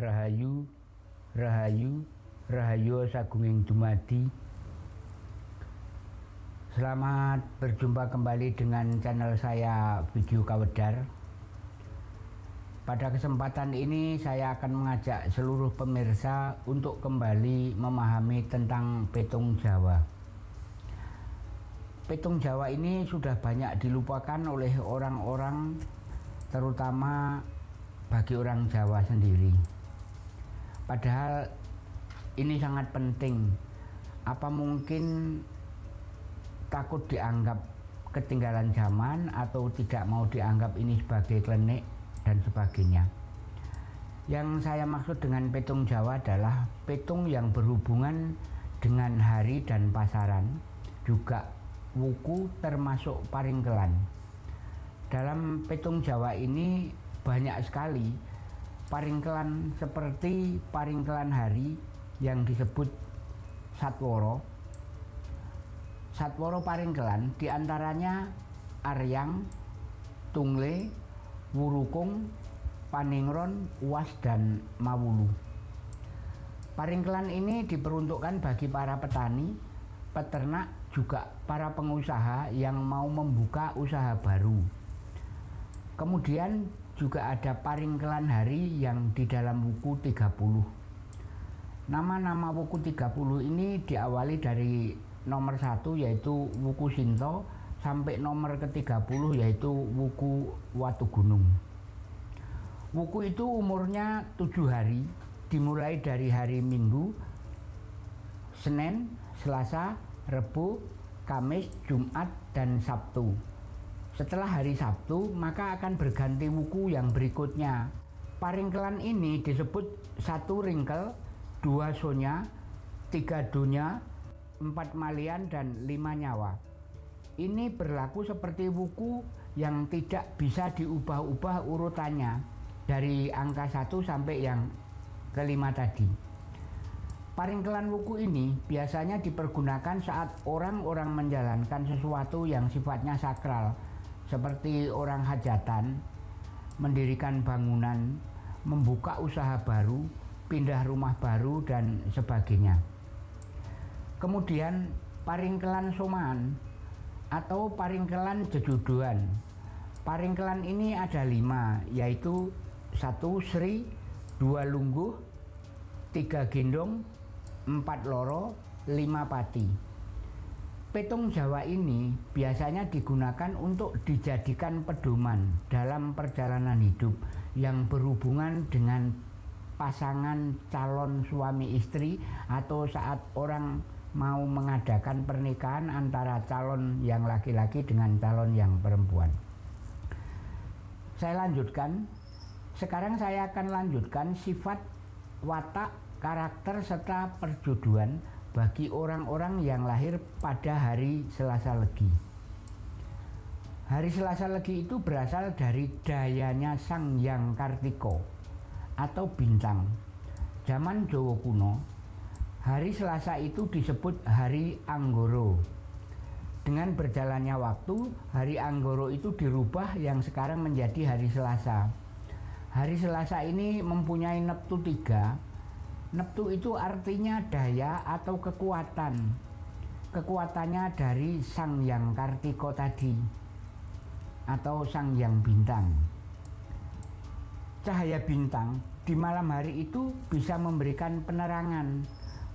Rahayu, Rahayu, Rahayu Sagunging Dumadi. Selamat berjumpa kembali dengan channel saya Video Kawedar. Pada kesempatan ini saya akan mengajak seluruh pemirsa untuk kembali memahami tentang petung Jawa. Petung Jawa ini sudah banyak dilupakan oleh orang-orang terutama bagi orang Jawa sendiri. Padahal ini sangat penting. Apa mungkin takut dianggap ketinggalan zaman atau tidak mau dianggap ini sebagai klenik dan sebagainya. Yang saya maksud dengan petung Jawa adalah petung yang berhubungan dengan hari dan pasaran, juga wuku termasuk paringkelan. Dalam petung Jawa ini banyak sekali paringkelan seperti paringkelan hari yang disebut Satworo. Satworo paringkelan di antaranya Aryang, Tungle, Wurukung, Paningron, Uas, dan Mawulu. Paringkelan ini diperuntukkan bagi para petani, peternak, juga para pengusaha yang mau membuka usaha baru. Kemudian juga ada paringkelan hari yang di dalam buku 30. Nama-nama buku 30 ini diawali dari nomor satu yaitu buku Sinto sampai nomor ke-30 yaitu buku Watu Gunung. Buku itu umurnya tujuh hari, dimulai dari hari Minggu, Senin, Selasa, Rebu, Kamis, Jumat, dan Sabtu. Setelah hari Sabtu, maka akan berganti wuku yang berikutnya. Paringkelan ini disebut satu ringkel, dua sonya, tiga dunya, empat malian, dan lima nyawa. Ini berlaku seperti wuku yang tidak bisa diubah-ubah urutannya dari angka satu sampai yang kelima tadi. Paringkelan wuku ini biasanya dipergunakan saat orang-orang menjalankan sesuatu yang sifatnya sakral, seperti orang hajatan, mendirikan bangunan, membuka usaha baru, pindah rumah baru, dan sebagainya. Kemudian paringkelan soman atau paringkelan jejuduan. Paringkelan ini ada lima, yaitu satu Sri, dua Lungguh, tiga Gendong, empat loro, lima pati. Petung Jawa ini biasanya digunakan untuk dijadikan pedoman dalam perjalanan hidup yang berhubungan dengan pasangan calon suami istri atau saat orang mau mengadakan pernikahan antara calon yang laki-laki dengan calon yang perempuan. Saya lanjutkan. Sekarang saya akan lanjutkan sifat watak karakter serta perjodohan bagi orang-orang yang lahir pada hari Selasa Legi. Hari Selasa Legi itu berasal dari dayanya Sang Yang Kartiko atau bintang. Zaman Jawa kuno, hari Selasa itu disebut hari Anggoro. Dengan berjalannya waktu, hari Anggoro itu dirubah yang sekarang menjadi hari Selasa. Hari Selasa ini mempunyai neptu tiga, Neptu itu artinya daya atau kekuatan. Kekuatannya dari Sang Yang Kartiko tadi atau Sang Yang Bintang. Cahaya bintang di malam hari itu bisa memberikan penerangan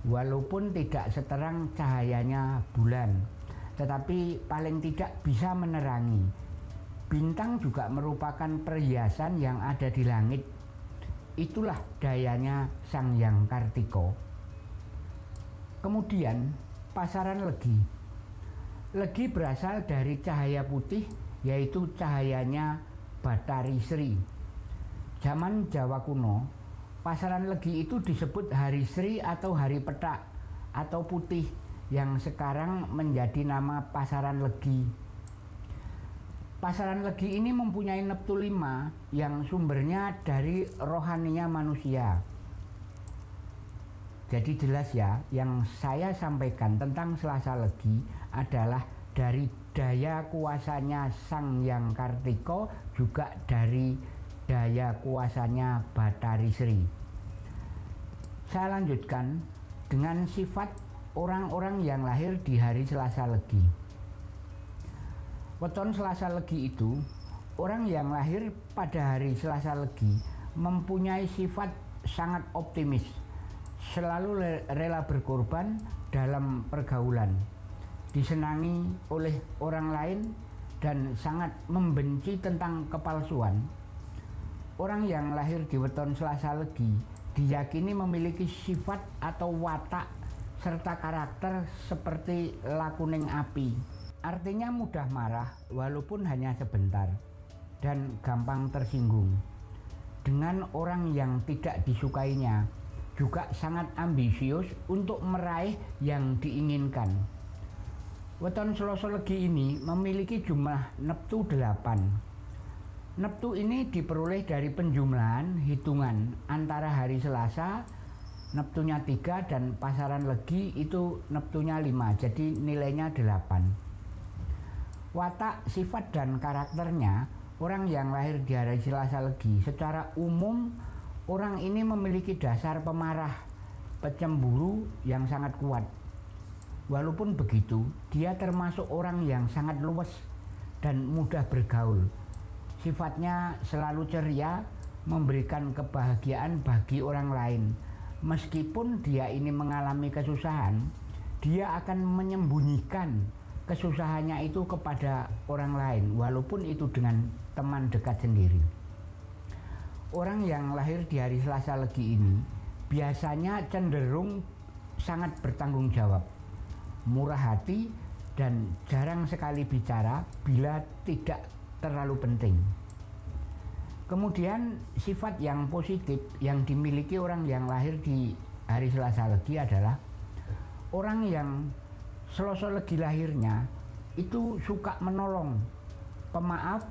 walaupun tidak seterang cahayanya bulan, tetapi paling tidak bisa menerangi. Bintang juga merupakan perhiasan yang ada di langit Itulah dayanya Sang Yang Kartiko. Kemudian pasaran legi. Legi berasal dari cahaya putih yaitu cahayanya Batari Sri. Zaman Jawa kuno, pasaran legi itu disebut hari Sri atau hari petak atau putih yang sekarang menjadi nama pasaran legi. Pasaran Legi ini mempunyai neptu lima yang sumbernya dari rohaninya manusia. Jadi jelas ya, yang saya sampaikan tentang Selasa Legi adalah dari daya kuasanya Sang Yang Kartiko juga dari daya kuasanya Batari Sri. Saya lanjutkan dengan sifat orang-orang yang lahir di hari Selasa Legi. Weton Selasa Legi itu, orang yang lahir pada hari Selasa Legi mempunyai sifat sangat optimis, selalu rela berkorban dalam pergaulan, disenangi oleh orang lain dan sangat membenci tentang kepalsuan. Orang yang lahir di weton Selasa Legi diyakini memiliki sifat atau watak serta karakter seperti lakuning api. Artinya mudah marah walaupun hanya sebentar dan gampang tersinggung. Dengan orang yang tidak disukainya juga sangat ambisius untuk meraih yang diinginkan. Weton Selasa Legi ini memiliki jumlah neptu 8. Neptu ini diperoleh dari penjumlahan hitungan antara hari Selasa, neptunya 3 dan pasaran Legi itu neptunya 5, jadi nilainya 8. Watak, sifat dan karakternya orang yang lahir di hari Selasa Legi secara umum orang ini memiliki dasar pemarah, pecemburu yang sangat kuat Walaupun begitu, dia termasuk orang yang sangat luwes dan mudah bergaul. Sifatnya selalu ceria, memberikan kebahagiaan bagi orang lain. Meskipun dia ini mengalami kesusahan, dia akan menyembunyikan kesusahannya itu kepada orang lain, walaupun itu dengan teman dekat sendiri. Orang yang lahir di hari Selasa Legi ini biasanya cenderung sangat bertanggung jawab murah hati, dan jarang sekali bicara bila tidak terlalu penting. Kemudian sifat yang positif yang dimiliki orang yang lahir di hari Selasa Legi adalah orang yang Selasa Legi lahirnya itu suka menolong, pemaaf,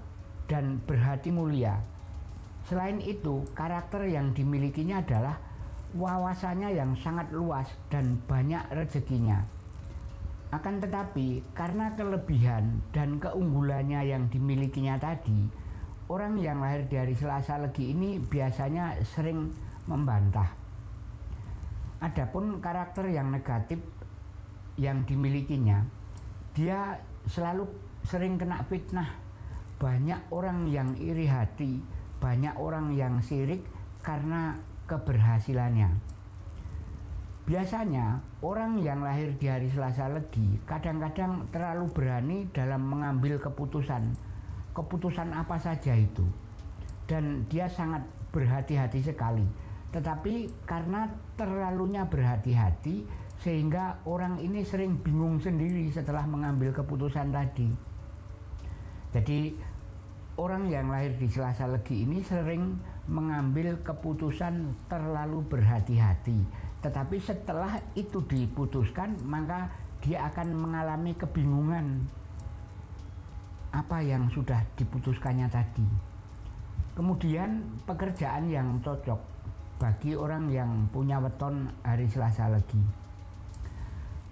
dan berhati mulia. Selain itu, karakter yang dimilikinya adalah wawasannya yang sangat luas dan banyak rezekinya akan tetapi, karena kelebihan dan keunggulannya yang dimilikinya tadi, orang yang lahir dari Selasa Legi ini biasanya sering membantah. Adapun karakter yang negatif yang dimilikinya, dia selalu sering kena fitnah. Banyak orang yang iri hati, banyak orang yang sirik karena keberhasilannya. Biasanya orang yang lahir di hari Selasa Legi kadang-kadang terlalu berani dalam mengambil keputusan. Keputusan apa saja itu. Dan dia sangat berhati-hati sekali. Tetapi karena terlalunya berhati-hati sehingga orang ini sering bingung sendiri setelah mengambil keputusan tadi. Jadi orang yang lahir di Selasa Legi ini sering mengambil keputusan terlalu berhati-hati tetapi setelah itu diputuskan, maka dia akan mengalami kebingungan apa yang sudah diputuskannya tadi. Kemudian pekerjaan yang cocok bagi orang yang punya weton hari Selasa lagi.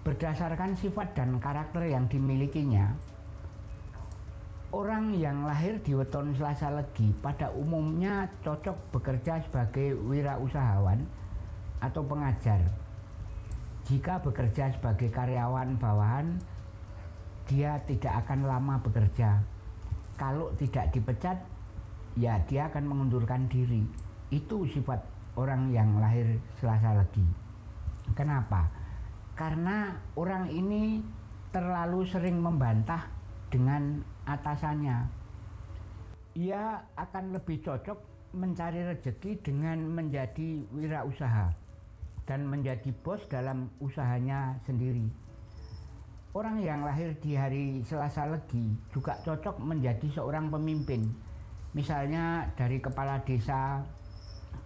Berdasarkan sifat dan karakter yang dimilikinya, orang yang lahir di weton Selasa legi pada umumnya cocok bekerja sebagai wirausahawan atau pengajar. Jika bekerja sebagai karyawan bawahan, dia tidak akan lama bekerja. Kalau tidak dipecat, ya dia akan mengundurkan diri. Itu sifat orang yang lahir selasa lagi. Kenapa? Karena orang ini terlalu sering membantah dengan atasannya. Ia akan lebih cocok mencari rezeki dengan menjadi wirausaha dan menjadi bos dalam usahanya sendiri. Orang yang lahir di hari Selasa Legi juga cocok menjadi seorang pemimpin. Misalnya dari kepala desa,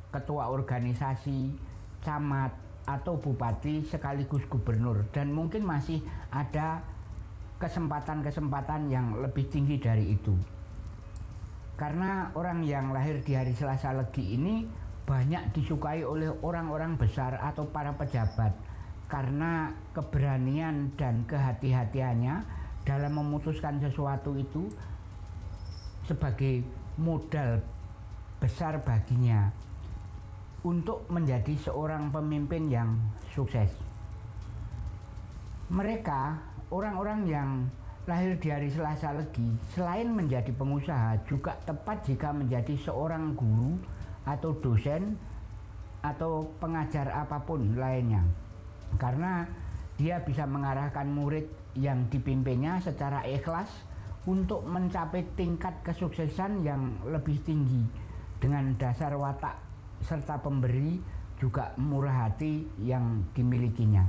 ketua organisasi, camat, atau bupati sekaligus gubernur. Dan mungkin masih ada kesempatan-kesempatan yang lebih tinggi dari itu. Karena orang yang lahir di hari Selasa Legi ini banyak disukai oleh orang-orang besar atau para pejabat karena keberanian dan kehati-hatiannya dalam memutuskan sesuatu itu sebagai modal besar baginya. Untuk menjadi seorang pemimpin yang sukses. Mereka, orang-orang yang lahir di hari Selasa Legi, selain menjadi pengusaha, juga tepat jika menjadi seorang guru atau dosen atau pengajar apa pun lainnya. Karena dia bisa mengarahkan murid yang dipimpinnya secara ikhlas untuk mencapai tingkat kesuksesan yang lebih tinggi dengan dasar watak serta pemberi juga murah hati yang dimilikinya.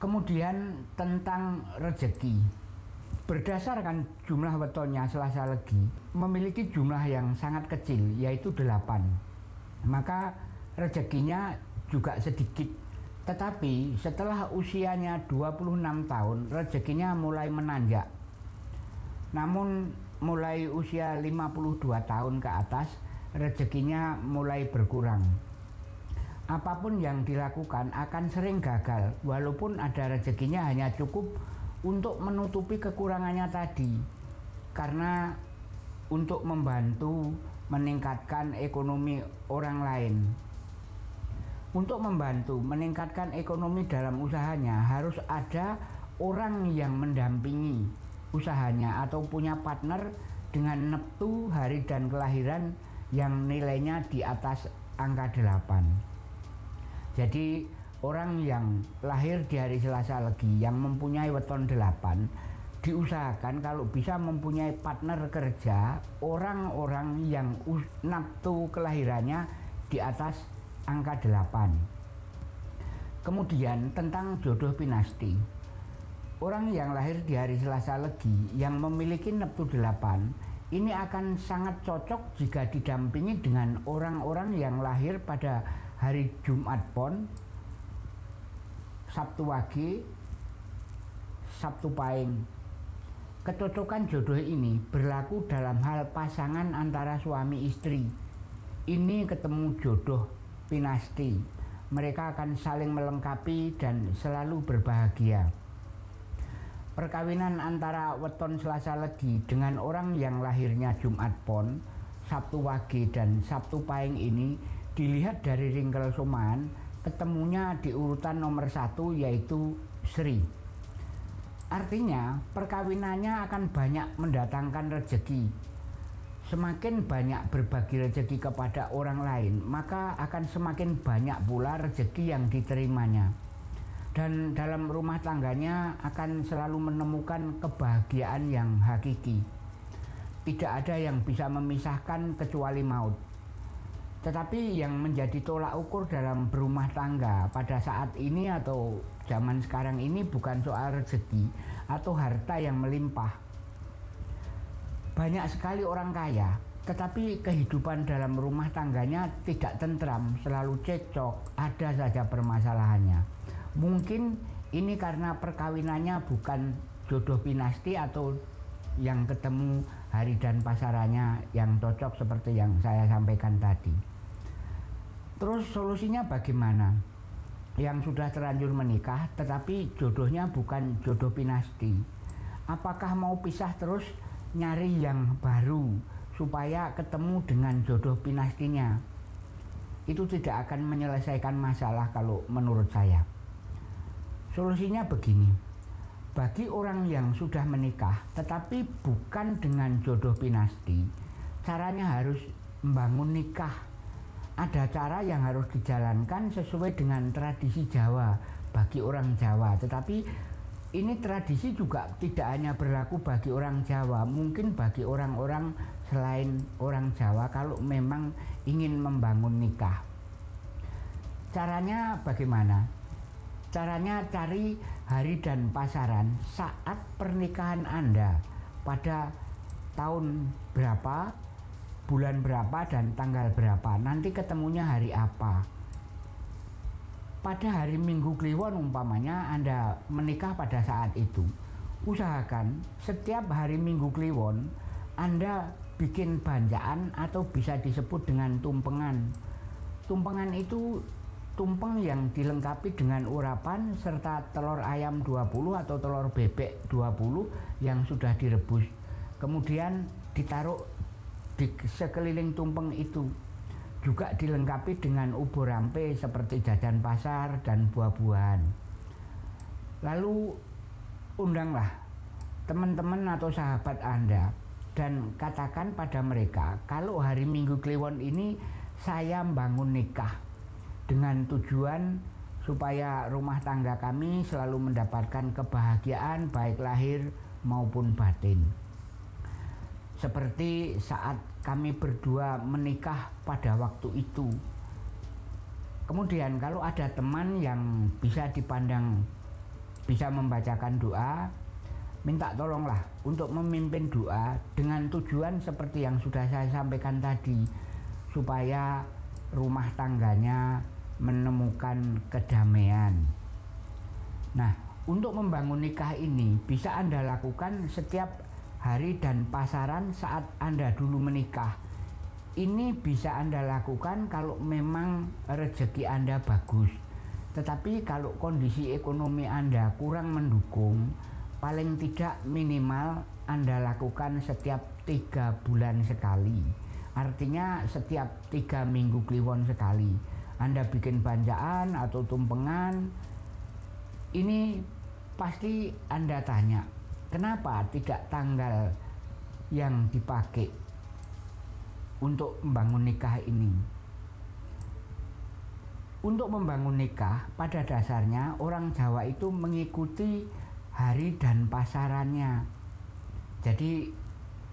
Kemudian tentang rezeki. Berdasarkan jumlah wetonnya Selasa Legi memiliki jumlah yang sangat kecil yaitu 8. Maka rezekinya juga sedikit. Tetapi setelah usianya 26 tahun rezekinya mulai menanjak. Namun mulai usia 52 tahun ke atas rezekinya mulai berkurang. Apa pun yang dilakukan akan sering gagal, walaupun ada rezekinya hanya cukup untuk menutupi kekurangannya tadi, karena untuk membantu meningkatkan ekonomi orang lain. Untuk membantu meningkatkan ekonomi dalam usahanya, harus ada orang yang mendampingi usahanya atau punya partner dengan neptu hari dan kelahiran yang nilainya di atas angka 8. Jadi orang yang lahir di hari Selasa Legi yang mempunyai weton 8 diusahakan kalau bisa mempunyai partner kerja orang-orang yang naftu kelahirannya di atas angka 8. Kemudian tentang jodoh pinasti. Orang yang lahir di hari Selasa Legi yang memiliki neptu 8 ini akan sangat cocok jika didampingi dengan orang-orang yang lahir pada hari Jumat Pon, Sabtu Wage, Sabtu Paing. Kecocokan jodoh ini berlaku dalam hal pasangan antara suami istri. Ini ketemu jodoh pinasti. Mereka akan saling melengkapi dan selalu berbahagia. Perkawinan antara weton Selasa Legi dengan orang yang lahirnya Jumat Pon, Sabtu Wage dan Sabtu Paing ini dilihat dari ringkel soman ketemunya di urutan nomor satu yaitu Sri. Artinya perkawinannya akan banyak mendatangkan rezeki. Semakin banyak berbagi rezeki kepada orang lain, maka akan semakin banyak pula rezeki yang diterimanya dan dalam rumah tangganya akan selalu menemukan kebahagiaan yang hakiki. Tidak ada yang bisa memisahkan kecuali maut. Tetapi yang menjadi tolak ukur dalam berumah tangga pada saat ini atau zaman sekarang ini bukan soal rezeki atau harta yang melimpah. Banyak sekali orang kaya, tetapi kehidupan dalam rumah tangganya tidak tentram, selalu cecok, ada saja permasalahannya Mungkin ini karena perkawinannya bukan jodoh pinasti atau yang ketemu hari dan pasarannya yang cocok seperti yang saya sampaikan tadi. Terus solusinya bagaimana? Yang sudah terlanjur menikah tetapi jodohnya bukan jodoh pinasti. Apakah mau pisah terus nyari yang baru supaya ketemu dengan jodoh pinastinya? Itu tidak akan menyelesaikan masalah kalau menurut saya. Solusinya begini, bagi orang yang sudah menikah tetapi bukan dengan jodoh pinasti, caranya harus membangun nikah. Ada cara yang harus dijalankan sesuai dengan tradisi Jawa bagi orang Jawa, tetapi ini tradisi juga tidak hanya berlaku bagi orang Jawa, mungkin bagi orang-orang selain orang Jawa kalau memang ingin membangun nikah. Caranya bagaimana? Caranya cari hari dan pasaran saat pernikahan Anda pada tahun berapa, bulan berapa, dan tanggal berapa. Nanti ketemunya hari apa. Pada hari Minggu Kliwon umpamanya Anda menikah pada saat itu. Usahakan setiap hari Minggu Kliwon Anda bikin banjaan atau bisa disebut dengan tumpengan. Tumpengan itu tumpeng yang dilengkapi dengan urapan serta telur ayam 20 atau telur bebek 20 yang sudah direbus. Kemudian ditaruh di sekeliling tumpeng itu. juga dilengkapi dengan ubur rampe seperti jajan pasar dan buah-buahan. Lalu undanglah teman-teman atau sahabat Anda dan katakan pada mereka kalau hari Minggu Kliwon ini saya membangun nikah dengan tujuan supaya rumah tangga kami selalu mendapatkan kebahagiaan baik lahir maupun batin. Seperti saat kami berdua menikah pada waktu itu. Kemudian kalau ada teman yang bisa dipandang bisa membacakan doa, minta tolonglah untuk memimpin doa dengan tujuan seperti yang sudah saya sampaikan tadi supaya rumah tangganya menemukan kedamaian. Nah, untuk membangun nikah ini bisa Anda lakukan setiap hari dan pasaran saat Anda dulu menikah. Ini bisa Anda lakukan kalau memang rezeki Anda bagus. Tetapi kalau kondisi ekonomi Anda kurang mendukung, paling tidak minimal Anda lakukan setiap tiga bulan sekali. Artinya setiap tiga minggu kliwon sekali. Anda bikin banjaan atau tumpengan, ini pasti Anda tanya, Kenapa tidak tanggal yang dipakai untuk membangun nikah ini? Untuk membangun nikah, pada dasarnya orang Jawa itu mengikuti hari dan pasarannya. Jadi,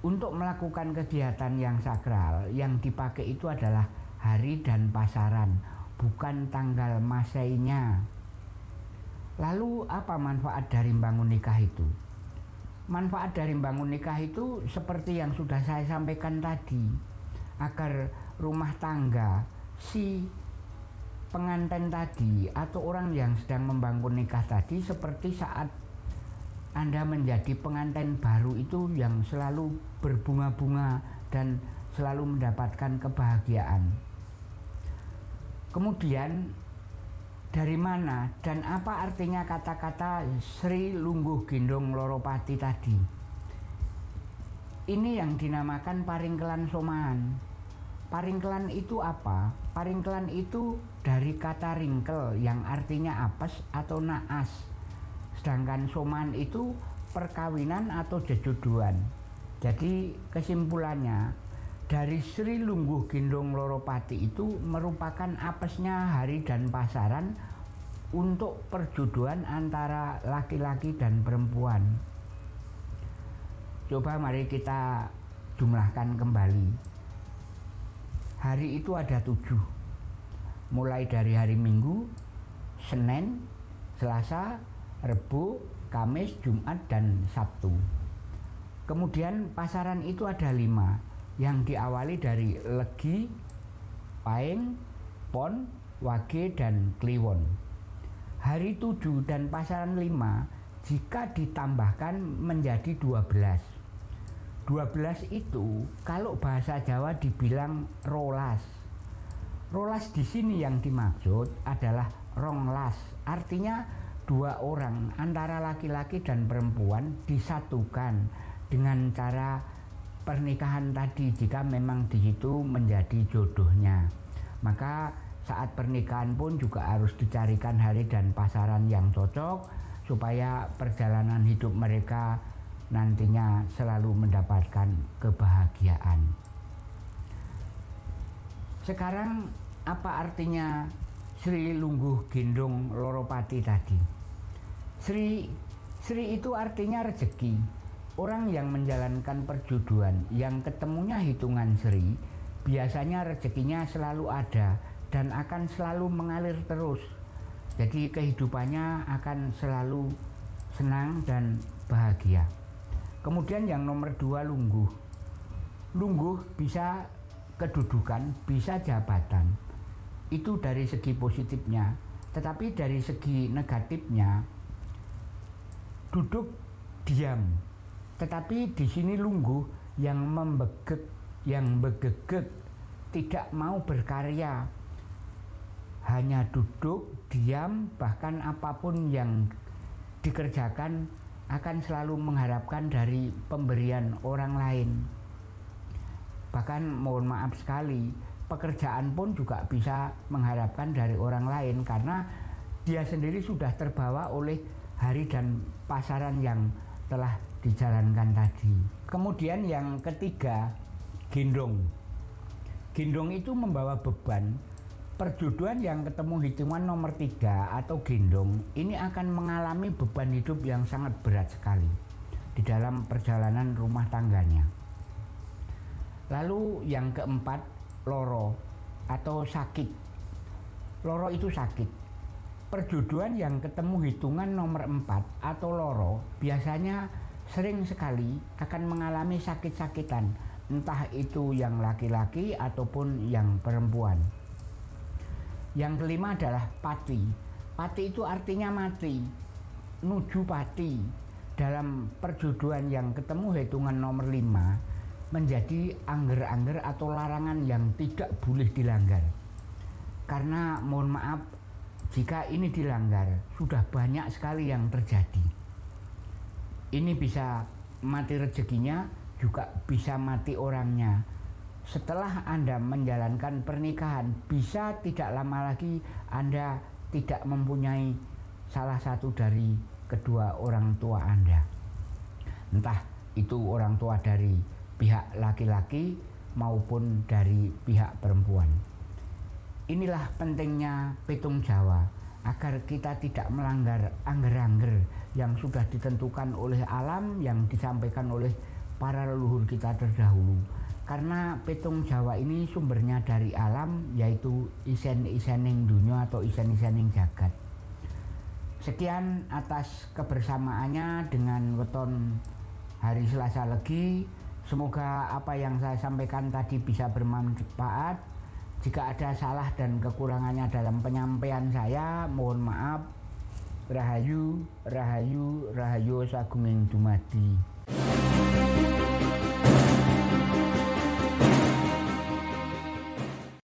untuk melakukan kegiatan yang sakral, yang dipakai itu adalah hari dan pasaran, bukan tanggal masainya. Lalu, apa manfaat dari membangun nikah itu? manfaat dari membangun nikah itu seperti yang sudah saya sampaikan tadi agar rumah tangga si pengantin tadi atau orang yang sedang membangun nikah tadi seperti saat Anda menjadi pengantin baru itu yang selalu berbunga-bunga dan selalu mendapatkan kebahagiaan. Kemudian dari mana dan apa artinya kata-kata Sri Lungguh Gendong Loropati tadi. Ini yang dinamakan paringkelan soman. Paringkelan itu apa? Paringkelan itu dari kata ringkel yang artinya apes atau naas. Sedangkan soman itu perkawinan atau jejodohan. Jadi kesimpulannya dari Sri Lungguh Gendong Loropati itu merupakan apesnya hari dan pasaran untuk perjodohan antara laki-laki dan perempuan. Coba mari kita jumlahkan kembali. Hari itu ada tujuh, mulai dari hari Minggu, Senin, Selasa, Rebu, Kamis, Jumat, dan Sabtu. Kemudian pasaran itu ada lima, yang diawali dari Legi, Paing, Pon, Wage, dan Kliwon. Hari 7 dan pasaran 5 jika ditambahkan menjadi 12. 12 itu kalau bahasa Jawa dibilang rolas. Rolas di sini yang dimaksud adalah ronglas, artinya dua orang antara laki-laki dan perempuan disatukan dengan cara pernikahan tadi jika memang di situ menjadi jodohnya maka saat pernikahan pun juga harus dicarikan hari dan pasaran yang cocok supaya perjalanan hidup mereka nantinya selalu mendapatkan kebahagiaan. Sekarang apa artinya Sri Lungguh Gendong Loropati tadi? Sri Sri itu artinya rezeki Orang yang menjalankan perjodohan yang ketemunya hitungan seri biasanya rezekinya selalu ada dan akan selalu mengalir terus. Jadi kehidupannya akan selalu senang dan bahagia. Kemudian yang nomor dua lungguh. Lungguh bisa kedudukan, bisa jabatan. Itu dari segi positifnya. Tetapi dari segi negatifnya, duduk diam tetapi di sini lungguh yang membegek, yang begegek, tidak mau berkarya, hanya duduk, diam, bahkan apa pun yang dikerjakan akan selalu mengharapkan dari pemberian orang lain. Bahkan mohon maaf sekali, pekerjaan pun juga bisa mengharapkan dari orang lain karena dia sendiri sudah terbawa oleh hari dan pasaran yang telah dijalankan tadi. Kemudian yang ketiga, gendong. Gendong itu membawa beban. Perjodohan yang ketemu hitungan nomor tiga atau gendong ini akan mengalami beban hidup yang sangat berat sekali di dalam perjalanan rumah tangganya. Lalu yang keempat, loro atau sakit. Loro itu sakit. Perjodohan yang ketemu hitungan nomor empat atau loro biasanya sering sekali akan mengalami sakit-sakitan, entah itu yang laki-laki ataupun yang perempuan. Yang kelima adalah pati. Pati itu artinya mati, nuju pati. Dalam perjodohan yang ketemu hitungan nomor lima menjadi angger-angger atau larangan yang tidak boleh dilanggar. Karena mohon maaf, jika ini dilanggar, sudah banyak sekali yang terjadi ini bisa mati rezekinya juga bisa mati orangnya. Setelah Anda menjalankan pernikahan bisa tidak lama lagi Anda tidak mempunyai salah satu dari kedua orang tua Anda. Entah itu orang tua dari pihak laki-laki maupun dari pihak perempuan. Inilah pentingnya petung Jawa agar kita tidak melanggar angger-angger yang sudah ditentukan oleh alam yang disampaikan oleh para leluhur kita terdahulu. Karena petung Jawa ini sumbernya dari alam yaitu isen-isening dunia atau isen-isening jagat. Sekian atas kebersamaannya dengan weton hari Selasa Legi. Semoga apa yang saya sampaikan tadi bisa bermanfaat jika ada salah dan kekurangannya dalam penyampaian saya, mohon maaf. Rahayu, Rahayu, Rahayu Sagunging Dumadi.